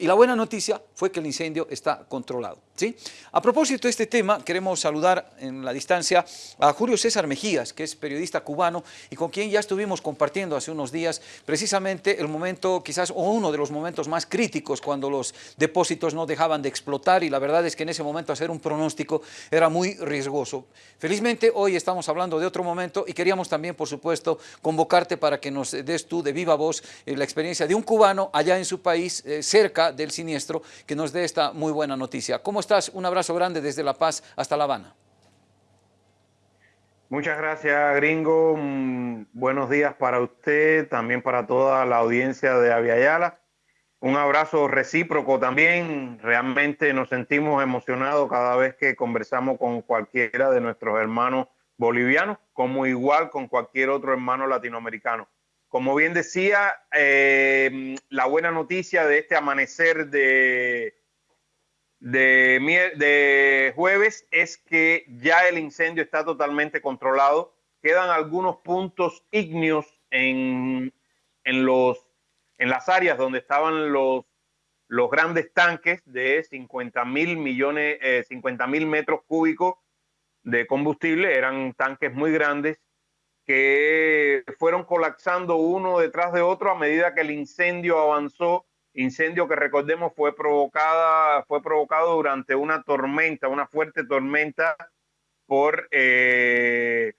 Y la buena noticia fue que el incendio está controlado. ¿sí? A propósito de este tema, queremos saludar en la distancia a Julio César Mejías, que es periodista cubano y con quien ya estuvimos compartiendo hace unos días precisamente el momento, quizás o uno de los momentos más críticos cuando los depósitos no dejaban de explotar y la verdad es que en ese momento hacer un pronóstico era muy riesgoso. Felizmente hoy estamos hablando de otro momento y queríamos también, por supuesto, convocarte para que nos des tú de viva voz eh, la experiencia de un cubano allá en su país, eh, cerca del siniestro, que nos dé esta muy buena noticia. ¿Cómo estás? Un abrazo grande desde La Paz hasta La Habana. Muchas gracias, gringo. Mm, buenos días para usted, también para toda la audiencia de Aviala. Un abrazo recíproco también. Realmente nos sentimos emocionados cada vez que conversamos con cualquiera de nuestros hermanos bolivianos, como igual con cualquier otro hermano latinoamericano. Como bien decía, eh, la buena noticia de este amanecer de, de, de, jueves es que ya el incendio está totalmente controlado. Quedan algunos puntos ígneos en, en, los, en las áreas donde estaban los, los grandes tanques de 50 mil millones, eh, 50 mil metros cúbicos de combustible. Eran tanques muy grandes que fueron colapsando uno detrás de otro a medida que el incendio avanzó. Incendio que recordemos fue provocada, fue provocado durante una tormenta, una fuerte tormenta por eh,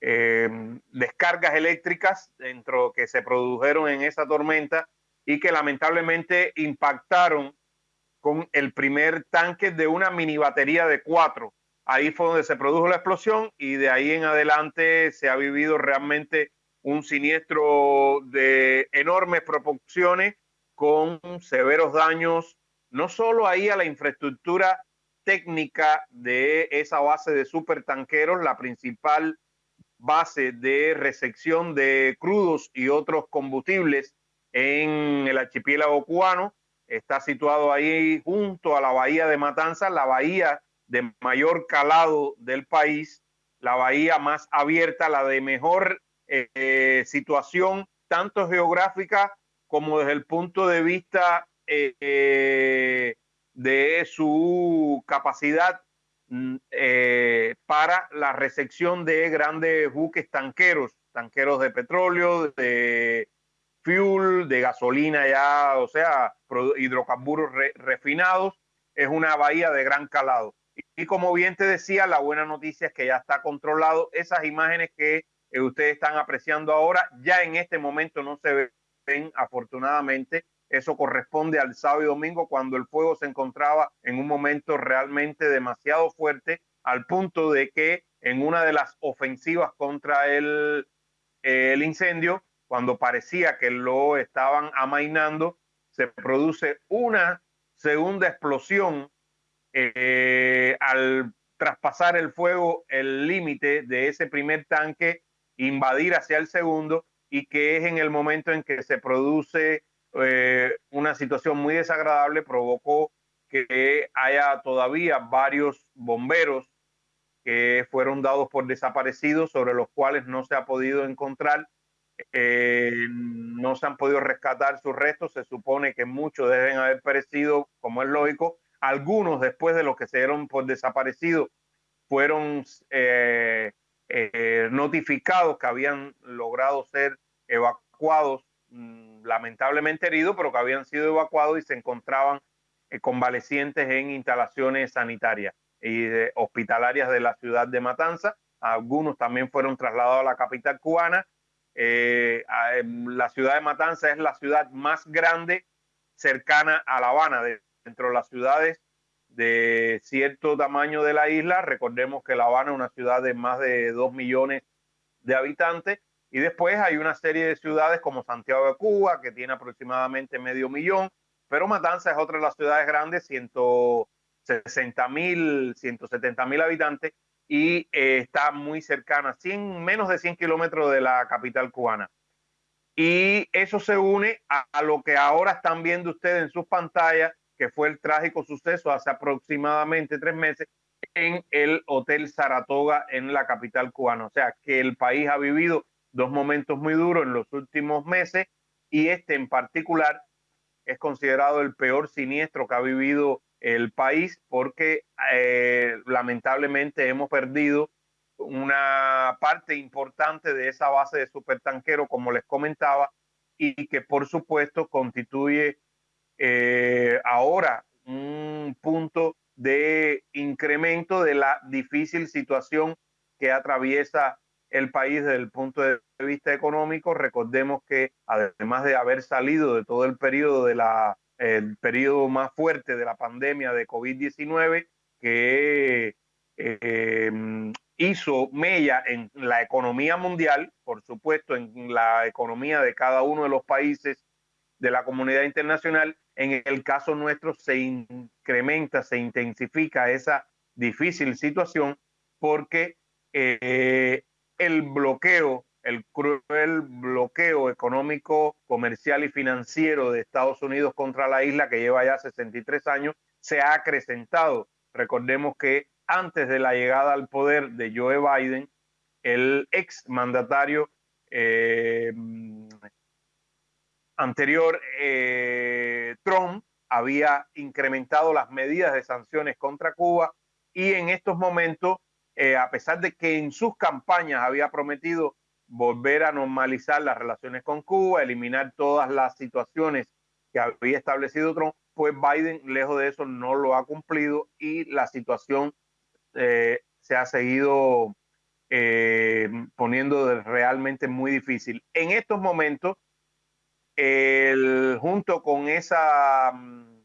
eh, descargas eléctricas dentro que se produjeron en esa tormenta y que lamentablemente impactaron con el primer tanque de una mini batería de cuatro Ahí fue donde se produjo la explosión y de ahí en adelante se ha vivido realmente un siniestro de enormes proporciones con severos daños, no solo ahí a la infraestructura técnica de esa base de supertanqueros, la principal base de recepción de crudos y otros combustibles en el archipiélago cubano. Está situado ahí junto a la bahía de Matanzas, la bahía de mayor calado del país, la bahía más abierta, la de mejor eh, situación, tanto geográfica como desde el punto de vista eh, de su capacidad mm, eh, para la recepción de grandes buques tanqueros, tanqueros de petróleo, de fuel, de gasolina ya, o sea, hidrocarburos refinados. Es una bahía de gran calado. Y como bien te decía, la buena noticia es que ya está controlado. Esas imágenes que eh, ustedes están apreciando ahora, ya en este momento no se ven, afortunadamente. Eso corresponde al sábado y domingo, cuando el fuego se encontraba en un momento realmente demasiado fuerte, al punto de que en una de las ofensivas contra el, el incendio, cuando parecía que lo estaban amainando, se produce una segunda explosión eh, al traspasar el fuego el límite de ese primer tanque, invadir hacia el segundo y que es en el momento en que se produce eh, una situación muy desagradable, provocó que haya todavía varios bomberos que fueron dados por desaparecidos, sobre los cuales no se ha podido encontrar, eh, no se han podido rescatar sus restos, se supone que muchos deben haber perecido, como es lógico, algunos, después de los que se dieron por desaparecidos, fueron eh, eh, notificados que habían logrado ser evacuados, mm, lamentablemente heridos, pero que habían sido evacuados y se encontraban eh, convalecientes en instalaciones sanitarias y hospitalarias de la ciudad de Matanza. Algunos también fueron trasladados a la capital cubana. Em, la ciudad de Matanza es la ciudad más grande cercana a La Habana, dentro de las ciudades de cierto tamaño de la isla. Recordemos que La Habana es una ciudad de más de 2 millones de habitantes. Y después hay una serie de ciudades como Santiago de Cuba, que tiene aproximadamente medio millón, pero Matanza es otra de las ciudades grandes, 160 mil, 170 mil habitantes, y eh, está muy cercana, 100, menos de 100 kilómetros de la capital cubana. Y eso se une a, a lo que ahora están viendo ustedes en sus pantallas, que fue el trágico suceso hace aproximadamente tres meses en el Hotel Saratoga en la capital cubana. O sea, que el país ha vivido dos momentos muy duros en los últimos meses y este en particular es considerado el peor siniestro que ha vivido el país porque eh, lamentablemente hemos perdido una parte importante de esa base de supertanquero, como les comentaba, y que por supuesto constituye eh, ahora un punto de incremento de la difícil situación que atraviesa el país desde el punto de vista económico. Recordemos que además de haber salido de todo el periodo de la periodo más fuerte de la pandemia de COVID-19 que eh, hizo mella en la economía mundial, por supuesto en la economía de cada uno de los países de la comunidad internacional. En el caso nuestro se incrementa, se intensifica esa difícil situación porque eh, el bloqueo, el cruel bloqueo económico, comercial y financiero de Estados Unidos contra la isla, que lleva ya 63 años, se ha acrecentado. Recordemos que antes de la llegada al poder de Joe Biden, el ex mandatario eh, anterior, eh, Trump, había incrementado las medidas de sanciones contra Cuba y en estos momentos eh, a pesar de que en sus campañas había prometido volver a normalizar las relaciones con Cuba, eliminar todas las situaciones que había establecido Trump, pues Biden, lejos de eso, no lo ha cumplido y la situación eh, se ha seguido poniendo realmente muy difícil. En estos momentos, junto con esa, mm,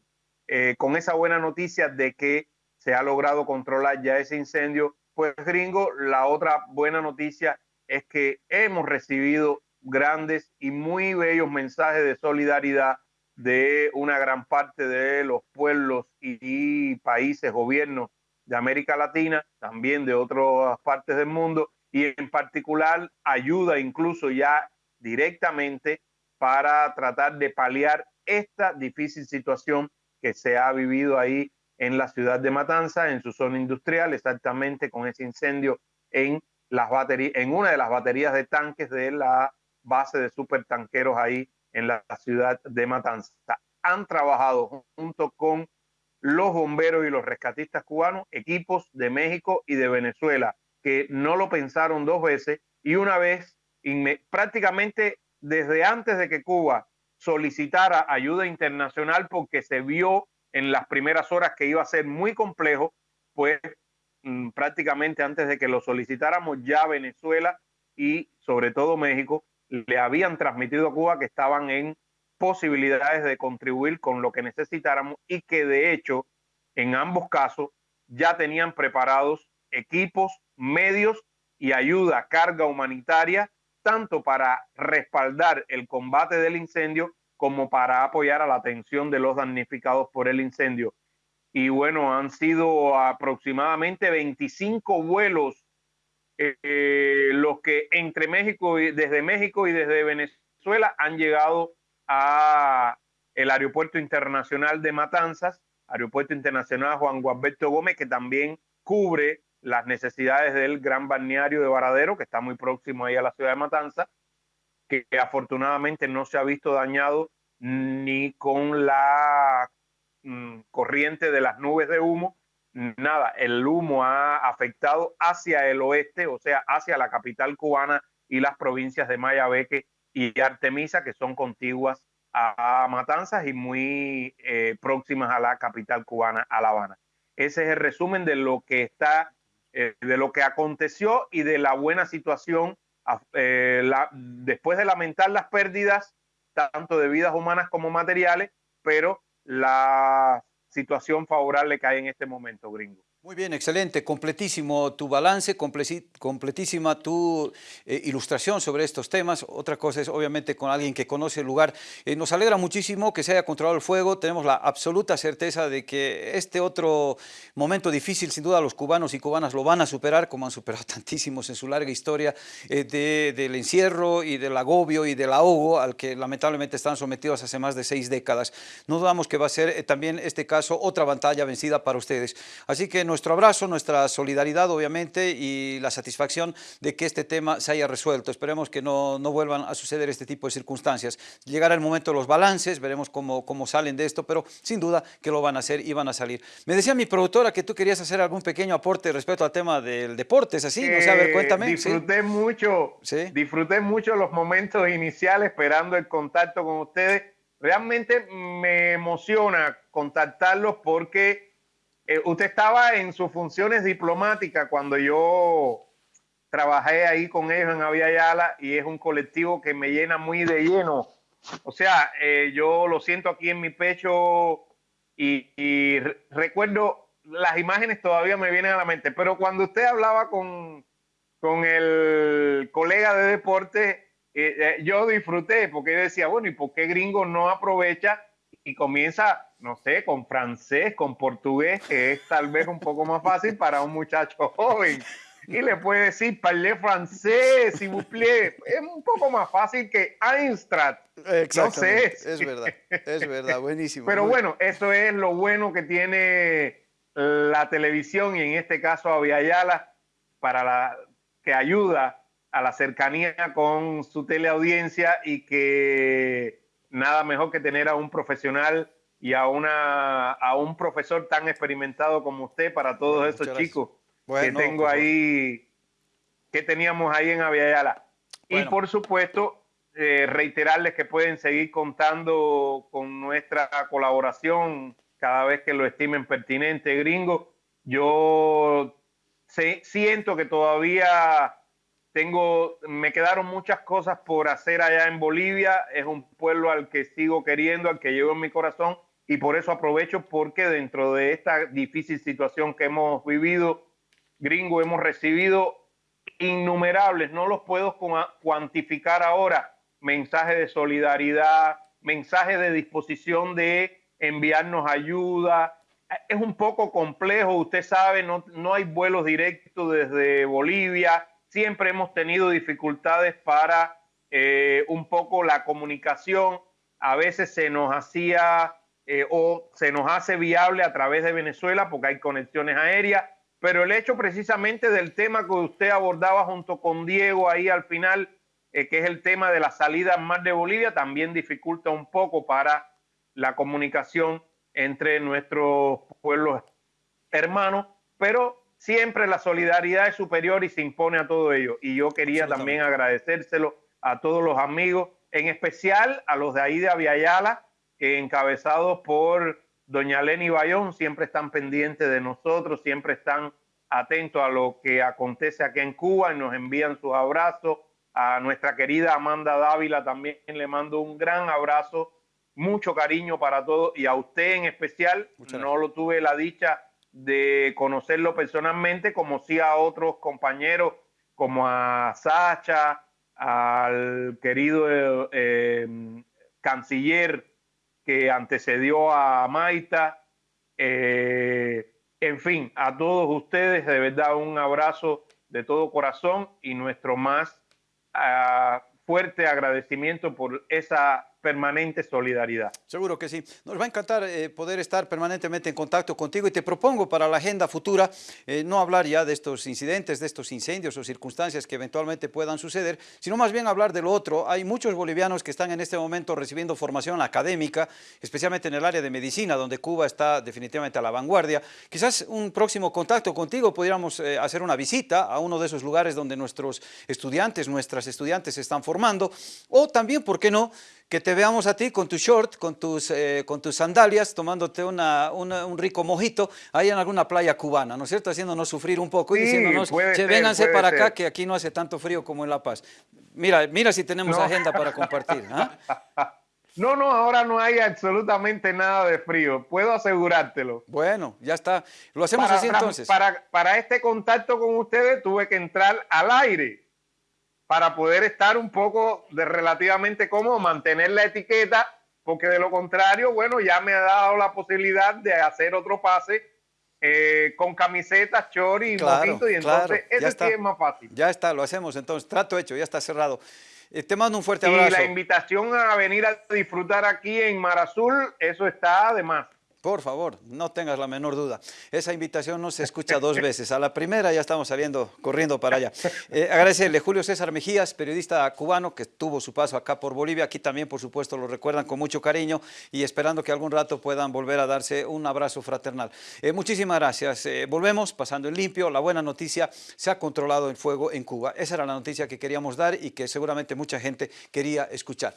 con esa buena noticia de que se ha logrado controlar ya ese incendio, pues gringo, la otra buena noticia es que hemos recibido grandes y muy bellos mensajes de solidaridad de una gran parte de los pueblos y, países, gobiernos de América Latina, también de otras partes del mundo, y en particular ayuda incluso ya directamente para tratar de paliar esta difícil situación que se ha vivido ahí en la ciudad de Matanza, en su zona industrial, exactamente con ese incendio en, las baterías, en una de las baterías de tanques de la base de supertanqueros ahí en la ciudad de Matanza. Han trabajado junto con los bomberos y los rescatistas cubanos, equipos de México y de Venezuela, que no lo pensaron dos veces y una vez, prácticamente desde antes de que Cuba solicitara ayuda internacional porque se vio en las primeras horas que iba a ser muy complejo, pues mm, prácticamente antes de que lo solicitáramos ya Venezuela y sobre todo México le habían transmitido a Cuba que estaban en posibilidades de contribuir con lo que necesitáramos y que de hecho en ambos casos ya tenían preparados equipos, medios y ayuda, carga humanitaria, tanto para respaldar el combate del incendio como para apoyar a la atención de los damnificados por el incendio. Y bueno, han sido aproximadamente 25 vuelos eh, los que entre México y desde México y desde Venezuela han llegado a el aeropuerto internacional de Matanzas, aeropuerto internacional Juan Gualberto Gómez, que también cubre las necesidades del gran balneario de Varadero, que está muy próximo ahí a la ciudad de Matanzas, que afortunadamente no se ha visto dañado ni con la mm, corriente de las nubes de humo, nada, el humo ha afectado hacia el oeste, o sea, hacia la capital cubana y las provincias de Mayabeque y Artemisa, que son contiguas a Matanzas y muy eh, próximas a la capital cubana, a La Habana. Ese es el resumen de lo que está, eh, de lo que aconteció y de la buena situación eh, después de lamentar las pérdidas, tanto de vidas humanas como materiales, pero la situación favorable que hay en este momento, gringo. Muy bien, excelente, completísimo tu balance, completísima tu eh, ilustración sobre estos temas. Otra cosa es obviamente con alguien que conoce el lugar. Eh, nos alegra muchísimo que se haya controlado el fuego, tenemos la absoluta certeza de que este otro momento difícil, sin duda los cubanos y cubanas lo van a superar, como han superado tantísimos en su larga historia eh, del encierro y del agobio y del ahogo al que lamentablemente están sometidos hace más de seis décadas. No dudamos que va a ser también este caso otra batalla vencida para ustedes. Así que nuestro abrazo, nuestra solidaridad obviamente y la satisfacción de que este tema se haya resuelto. Esperemos que no, no vuelvan a suceder este tipo de circunstancias. Llegará el momento de los balances, veremos cómo, cómo salen de esto, pero sin duda que lo van a hacer y van a salir. Me decía mi productora que tú querías hacer algún pequeño aporte respecto al tema del deporte, ¿es así? no sé, a ver, cuéntame. Disfruté mucho, ¿Sí? disfruté mucho los momentos iniciales esperando el contacto con ustedes. Realmente me emociona contactarlos porque eh, usted estaba en sus funciones diplomáticas cuando yo trabajé ahí con ellos en Aviala y es un colectivo que me llena muy de lleno. O sea, eh, yo lo siento aquí en mi pecho y, recuerdo las imágenes todavía me vienen a la mente, pero cuando usted hablaba con, con el colega de deporte, eh, eh, yo disfruté porque decía, bueno, ¿y por qué gringo no aprovecha y comienza, no sé, con francés, con portugués, que es tal vez un poco más fácil para un muchacho joven? y le puede decir parlez francés, si vous plaît. Es un poco más fácil que Einstein. No sé. Es verdad, es verdad, buenísimo. Pero bueno, eso es lo bueno que tiene la televisión y en este caso Aviala para la que ayuda a la cercanía con su teleaudiencia y que nada mejor que tener a un profesional y a, una, a un profesor tan experimentado como usted para todos esos chicos que tengo ahí, que teníamos ahí en Aviala. Y por supuesto, eh, reiterarles que pueden seguir contando con nuestra colaboración cada vez que lo estimen pertinente, gringo. Yo siento que todavía tengo, me quedaron muchas cosas por hacer allá en Bolivia. Es un pueblo al que sigo queriendo, al que llevo en mi corazón. Y por eso aprovecho porque dentro de esta difícil situación que hemos vivido, gringo, hemos recibido innumerables, no los puedo cuantificar ahora, mensajes de solidaridad, mensajes de disposición de enviarnos ayuda. Es un poco complejo, usted sabe, no, no hay vuelos directos desde Bolivia, siempre hemos tenido dificultades para eh, un poco la comunicación, a veces se nos hacía eh, o se nos hace viable a través de Venezuela porque hay conexiones aéreas, pero el hecho precisamente del tema que usted abordaba junto con Diego ahí al final, eh, que es el tema de la salida al mar de Bolivia, también dificulta un poco para la comunicación entre nuestros pueblos hermanos, pero siempre la solidaridad es superior y se impone a todo ello. Y yo quería también agradecérselo a todos los amigos, en especial a los de ahí de Aviala, que encabezados por doña Leni Bayón, siempre están pendientes de nosotros, siempre están atentos a lo que acontece aquí en Cuba y nos envían sus abrazos. A nuestra querida Amanda Dávila también le mando un gran abrazo, mucho cariño para todos y a usted en especial. no lo tuve la dicha de conocerlo personalmente, como sí a otros compañeros, como a Sacha, al querido eh, canciller que antecedió a Maita. Eh, en fin, a todos ustedes, de verdad, un abrazo de todo corazón y nuestro más ah, fuerte agradecimiento por esa permanente solidaridad. Seguro que sí. Nos va a encantar eh, poder estar permanentemente en contacto contigo y te propongo para la agenda futura eh, no hablar ya de estos incidentes, de estos incendios o circunstancias que eventualmente puedan suceder, sino más bien hablar de lo otro. Hay muchos bolivianos que están en este momento recibiendo formación académica, especialmente en el área de medicina, donde Cuba está definitivamente a la vanguardia. Quizás un próximo contacto contigo pudiéramos eh, hacer una visita a uno de esos lugares donde nuestros estudiantes, nuestras estudiantes se están formando, o también, ¿por qué no?, que te veamos a ti con tu short, con tus, eh, con tus sandalias, tomándote una, un rico mojito ahí en alguna playa cubana, ¿no es cierto? Haciéndonos sufrir un poco y diciéndonos, che, vénganse para acá que aquí no hace tanto frío como en La Paz. Mira, mira si tenemos agenda para compartir. ¿ah? No, no, ahora no hay absolutamente nada de frío, puedo asegurártelo. Bueno, ya está. Lo hacemos así entonces. Para, para este contacto con ustedes tuve que entrar al aire para poder estar un poco de relativamente cómodo, mantener la etiqueta, porque de lo contrario, bueno, ya me ha dado la posibilidad de hacer otro pase eh, con camisetas, chori y mojito, y entonces ese sí es más fácil. Ya está, lo hacemos entonces, trato hecho, ya está cerrado. Eh, te mando un fuerte abrazo. Y la invitación a venir a disfrutar aquí en Mar Azul, eso está además. Por favor, no tengas la menor duda. Esa invitación no se escucha dos veces. A la primera ya estamos saliendo, corriendo para allá. Eh, agradecerle Julio César Mejías, periodista cubano que tuvo su paso acá por Bolivia. Aquí también, por supuesto, lo recuerdan con mucho cariño y esperando que algún rato puedan volver a darse un abrazo fraternal. Eh, muchísimas gracias. Eh, volvemos pasando en limpio. La buena noticia, se ha controlado el fuego en Cuba. Esa era la noticia que queríamos dar y que seguramente mucha gente quería escuchar.